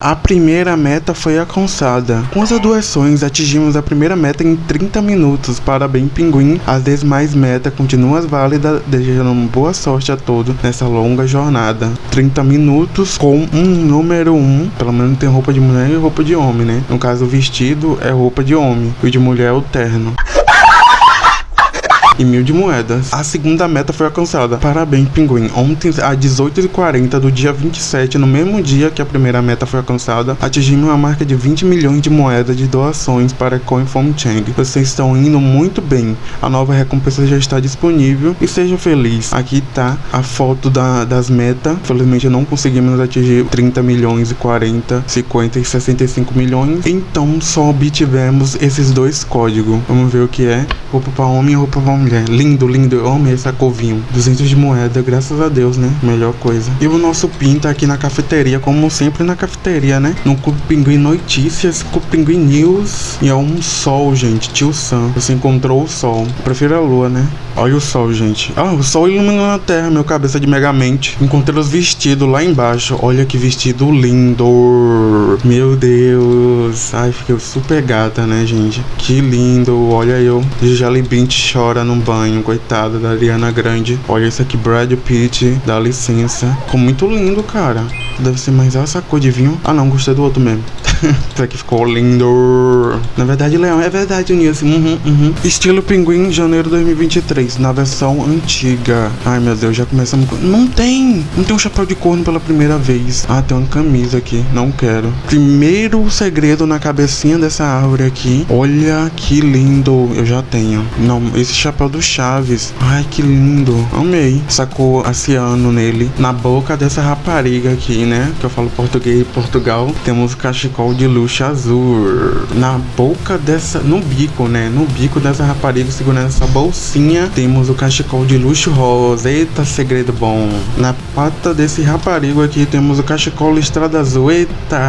A primeira meta foi alcançada. Com as doações, atingimos a primeira meta em 30 minutos. Parabéns, Pinguim. As demais metas continuam válidas, desejando boa sorte a todos nessa longa jornada. 30 minutos com um número 1. Um. Pelo menos tem roupa de mulher e roupa de homem, né? No caso, o vestido é roupa de homem. E o de mulher é o terno e mil de moedas. A segunda meta foi alcançada. Parabéns, Pinguim. Ontem, às 18h40 do dia 27, no mesmo dia que a primeira meta foi alcançada, atingimos uma marca de 20 milhões de moedas de doações para CoinFom Chang. Vocês estão indo muito bem. A nova recompensa já está disponível e seja feliz. Aqui tá a foto da, das metas. Felizmente não conseguimos atingir 30 milhões e 40, 50 e 65 milhões. Então só obtivemos esses dois códigos. Vamos ver o que é. Roupa para homem e roupa para mulher mulher. Lindo, lindo. Eu amei essa covinho. 200 de moeda, graças a Deus, né? Melhor coisa. E o nosso PIN tá aqui na cafeteria, como sempre na cafeteria, né? No Clube Pinguim Notícias, Clube Pinguim News. E é um sol, gente. Tio Sam. Você encontrou o sol. Eu prefiro a lua, né? Olha o sol, gente. Ah, o sol iluminando a terra, meu cabeça de megamente. Encontrei os vestidos lá embaixo. Olha que vestido lindo. Meu Deus. Ai, fiquei super gata, né, gente? Que lindo. Olha eu. Jelly Bint chora no banho, coitada da Ariana Grande. Olha isso aqui, Brad Pitt, dá licença. Ficou muito lindo, cara. Deve ser mais essa cor de vinho. Ah não, gostei do outro mesmo. Isso aqui ficou lindo. Na verdade, Leão, é verdade, Nilce. Uhum, uhum. Estilo Pinguim, janeiro 2023, na versão antiga. Ai, meu Deus, já começamos com... Não tem! Não tem um chapéu de corno pela primeira vez. Ah, tem uma camisa aqui. Não quero. Primeiro segredo na cabecinha dessa árvore aqui. Olha que lindo. Eu já tenho. Não, esse chapéu do Chaves. Ai, que lindo. Amei. Sacou aciano nele. Na boca dessa rapariga aqui, né? Que eu falo português Portugal. Temos cachecol de luxo azul. Na boca dessa. No bico, né? No bico dessa rapariga segurando essa bolsinha. Temos o cachecol de luxo rosa. Eita, segredo bom. Na pata desse raparigo aqui temos o cachecol listrado azul. Eita,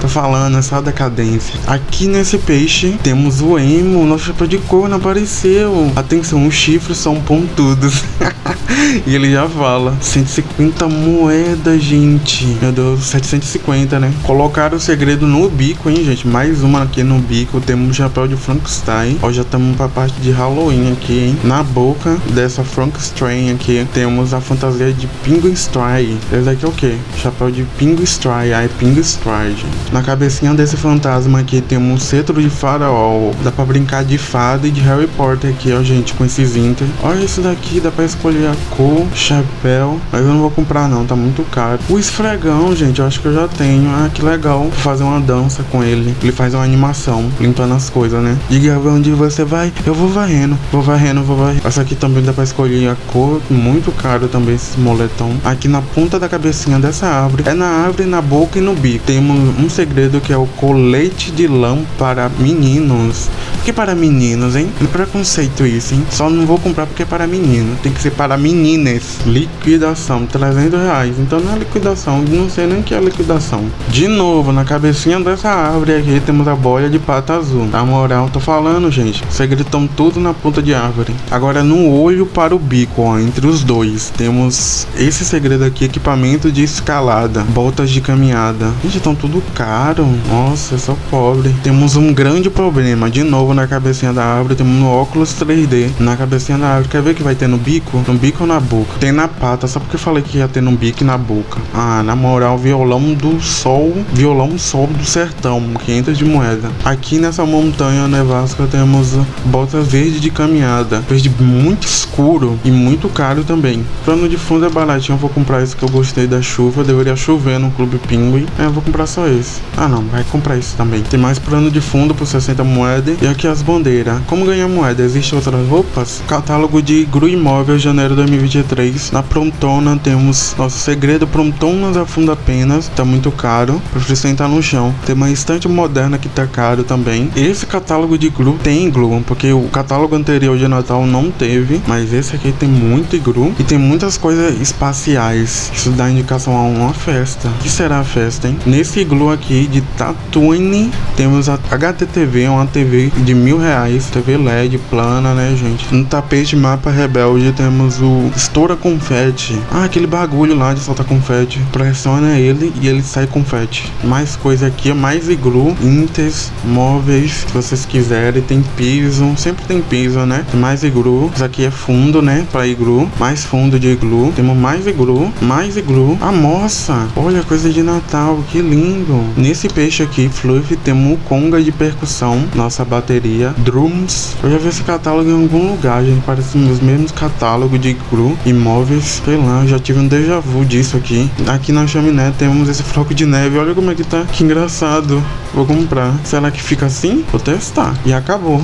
tô falando, essa decadência. Aqui nesse peixe temos o emo. Nosso chapéu de não apareceu. Atenção, os chifres são pontudos. e ele já fala: 150 moedas, gente. Meu Deus, 750, né? Colocaram o segredo no bico, hein, gente? Mais uma aqui no bico. Temos um chapéu de Frankenstein. Ó, já estamos pra parte de Halloween aqui, hein? Na boca dessa Frankenstein aqui, temos a fantasia de Penguin Stry. Esse daqui é o quê? Chapéu de Penguin Stry. Ai, Penguin Stry, gente. Na cabecinha desse fantasma aqui, temos um cetro de faraó. Dá pra brincar de fada e de Harry Potter aqui, ó, gente, com esses inter. Olha esse daqui, dá pra escolher a cor, chapéu. Mas eu não vou comprar, não, tá muito caro. O esfregão, gente, eu acho que eu já tenho. Ah, que legal. Vou fazer uma dança com ele. Ele faz uma animação, limpando as coisas, né? Diga onde você vai, eu vou varrendo, vou varrendo, vou varrendo. Essa aqui também dá pra escolher a cor, muito caro também esse moletom. Aqui na ponta da cabecinha dessa árvore, é na árvore, na boca e no bico. Temos um segredo que é o colete de lã para meninos. Que para meninos, hein? Que preconceito isso, hein? Só não vou comprar porque é para menino. Tem que ser para meninas. Liquidação, 300 reais. Então não é liquidação, não sei nem que é liquidação. De novo, na cabecinha dessa árvore aqui temos a bolha de pata azul. Na moral, tô falando, gente. Estão tudo na ponta de árvore. Agora no olho para o bico, ó. Entre os dois. Temos esse segredo aqui, equipamento de escalada. Botas de caminhada. Gente, estão tudo caro. Nossa, eu sou pobre. Temos um grande problema. De novo na cabecinha da árvore, temos no óculos 3D. Na cabecinha da árvore. Quer ver que vai ter no bico? No bico ou na boca? Tem na pata. Só porque eu falei que ia ter no bico e na boca. Ah, na moral, violão do sol. Violão sol do sertão, 500 de moeda. Aqui nessa montanha nevasca temos botas verde de caminhada, verde muito escuro e muito caro também. Plano de fundo é baratinho, eu vou comprar esse que eu gostei da chuva, deveria chover no Clube Pinguim. É, eu vou comprar só esse. Ah não, vai comprar esse também. Tem mais plano de fundo por 60 moedas e aqui as bandeiras. Como ganhar moeda? Existem outras roupas? Catálogo de Gru Imóvel janeiro 2023. Na Prontona temos nosso segredo Prontonas afunda apenas, tá muito caro. Prefiro sentar no chão. Tem uma estante moderna que tá caro também. Esse catálogo de Gru tem Glu, porque o catálogo anterior de Natal não teve, mas esse aqui tem muito Gru e tem muitas coisas espaciais. Isso dá indicação a uma festa. O que será a festa, hein? Nesse Glu aqui de Tatooine, temos a HTTV, uma TV de mil reais, TV LED plana, né, gente? No tapete mapa rebelde temos o estoura confete. Ah, aquele bagulho lá de soltar confete. Pressiona ele e ele sai confete. Mais coisa aqui, mais iglu, intes, móveis, se vocês quiserem. Tem piso, sempre tem piso, né? Mais iglu. Isso aqui é fundo, né? Pra iglu. Mais fundo de iglu. Temos mais iglu, mais iglu. A moça, olha, coisa de Natal, que lindo. Nesse peixe aqui, Fluff, temos o conga de percussão. Nossa bateria. Drums. Eu já vi esse catálogo em algum lugar, gente. Parece os mesmos catálogos de iglu. Imóveis. Sei lá, já tive um déjà vu disso aqui. Aqui na chaminé temos esse floco de neve. Olha como é que tá. Que engraçado. Vou comprar. Será que fica assim? Vou testar. E acabou.